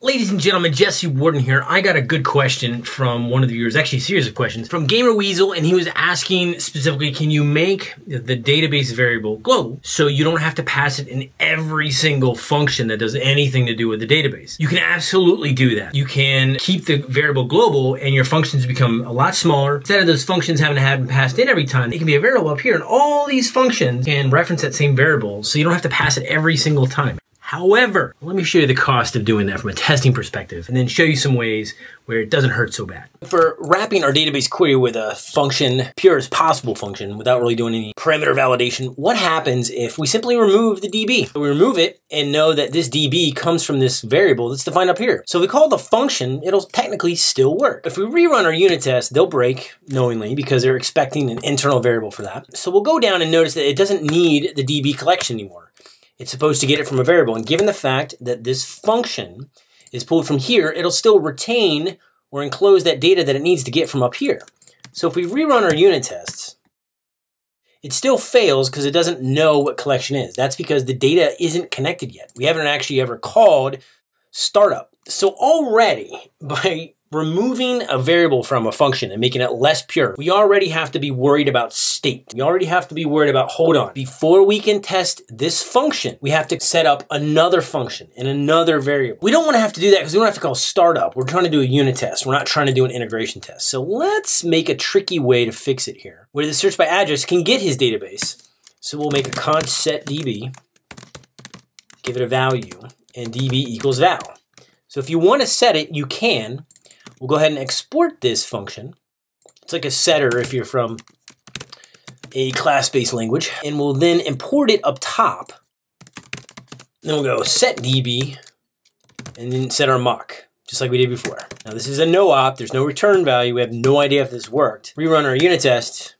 Ladies and gentlemen, Jesse Warden here. I got a good question from one of the viewers, actually a series of questions from Gamer Weasel, and he was asking specifically, can you make the database variable global so you don't have to pass it in every single function that does anything to do with the database? You can absolutely do that. You can keep the variable global and your functions become a lot smaller. Instead of those functions having to have them passed in every time, it can be a variable up here and all these functions can reference that same variable so you don't have to pass it every single time. However, let me show you the cost of doing that from a testing perspective and then show you some ways where it doesn't hurt so bad. For wrapping our database query with a function, pure as possible function, without really doing any parameter validation, what happens if we simply remove the DB? We remove it and know that this DB comes from this variable that's defined up here. So if we call the function, it'll technically still work. If we rerun our unit test, they'll break knowingly because they're expecting an internal variable for that. So we'll go down and notice that it doesn't need the DB collection anymore. It's supposed to get it from a variable. And given the fact that this function is pulled from here, it'll still retain or enclose that data that it needs to get from up here. So if we rerun our unit tests, it still fails because it doesn't know what collection is. That's because the data isn't connected yet. We haven't actually ever called startup. So already by removing a variable from a function and making it less pure, we already have to be worried about state. We already have to be worried about, hold on, before we can test this function, we have to set up another function and another variable. We don't want to have to do that because we don't have to call startup. We're trying to do a unit test. We're not trying to do an integration test. So let's make a tricky way to fix it here, where the search by address can get his database. So we'll make a const set db, give it a value, and db equals val. So if you want to set it, you can, We'll go ahead and export this function. It's like a setter if you're from a class-based language. And we'll then import it up top. Then we'll go set db and then set our mock, just like we did before. Now this is a no op, there's no return value, we have no idea if this worked. Rerun our unit test,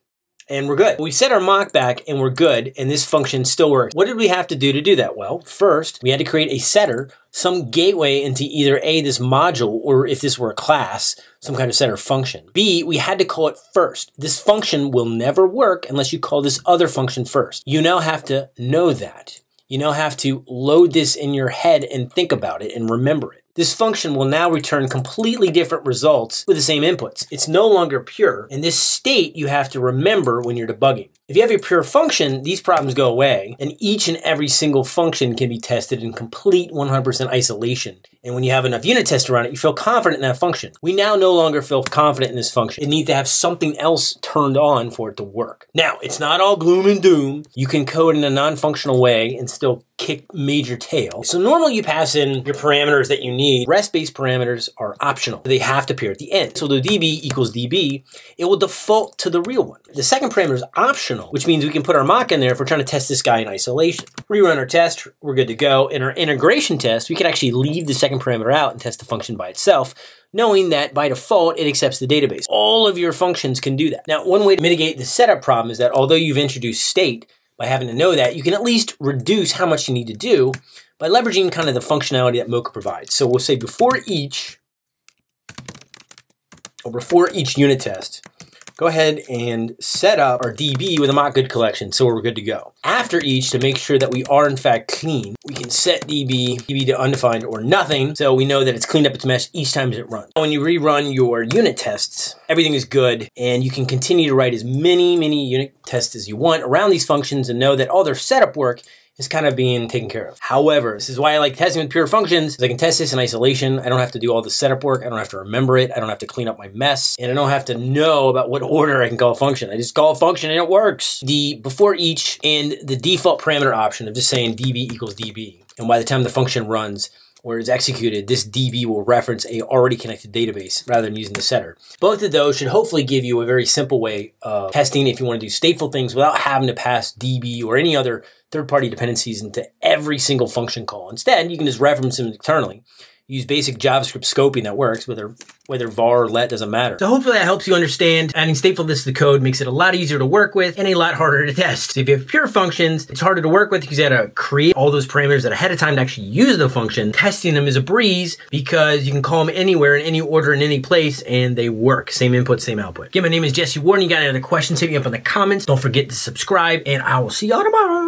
and we're good. We set our mock back and we're good, and this function still works. What did we have to do to do that? Well, first, we had to create a setter, some gateway into either A, this module, or if this were a class, some kind of setter function. B, we had to call it first. This function will never work unless you call this other function first. You now have to know that. You now have to load this in your head and think about it and remember it. This function will now return completely different results with the same inputs. It's no longer pure, and this state you have to remember when you're debugging. If you have a pure function, these problems go away, and each and every single function can be tested in complete 100% isolation. And when you have enough unit tests around it, you feel confident in that function. We now no longer feel confident in this function. It needs to have something else turned on for it to work. Now, it's not all gloom and doom. You can code in a non-functional way and still kick major tail. So normally you pass in your parameters that you need. REST-based parameters are optional. They have to appear at the end. So the db equals db, it will default to the real one. The second parameter is optional, which means we can put our mock in there if we're trying to test this guy in isolation. Rerun our test, we're good to go. In our integration test, we can actually leave the second parameter out and test the function by itself, knowing that by default, it accepts the database. All of your functions can do that. Now, one way to mitigate the setup problem is that although you've introduced state, by having to know that, you can at least reduce how much you need to do by leveraging kind of the functionality that Mocha provides. So we'll say before each, or before each unit test, go ahead and set up our DB with a mock good collection so we're good to go. After each, to make sure that we are in fact clean, we can set DB, DB to undefined or nothing, so we know that it's cleaned up its mesh each time it runs. When you rerun your unit tests, everything is good, and you can continue to write as many, many unit tests as you want around these functions and know that all their setup work is kind of being taken care of. However, this is why I like testing with pure functions. I can test this in isolation. I don't have to do all the setup work. I don't have to remember it. I don't have to clean up my mess. And I don't have to know about what order I can call a function. I just call a function and it works. The before each and the default parameter option of just saying db equals db. And by the time the function runs, or it's executed, this DB will reference a already connected database rather than using the setter. Both of those should hopefully give you a very simple way of testing if you want to do stateful things without having to pass DB or any other third-party dependencies into every single function call. Instead, you can just reference them internally use basic JavaScript scoping that works, whether whether var or let doesn't matter. So hopefully that helps you understand adding statefulness to the code makes it a lot easier to work with and a lot harder to test. So if you have pure functions, it's harder to work with because you had to create all those parameters that ahead of time to actually use the function. Testing them is a breeze because you can call them anywhere in any order in any place and they work. Same input, same output. Again, my name is Jesse Warden. You got any other questions, hit me up in the comments. Don't forget to subscribe and I will see y'all tomorrow.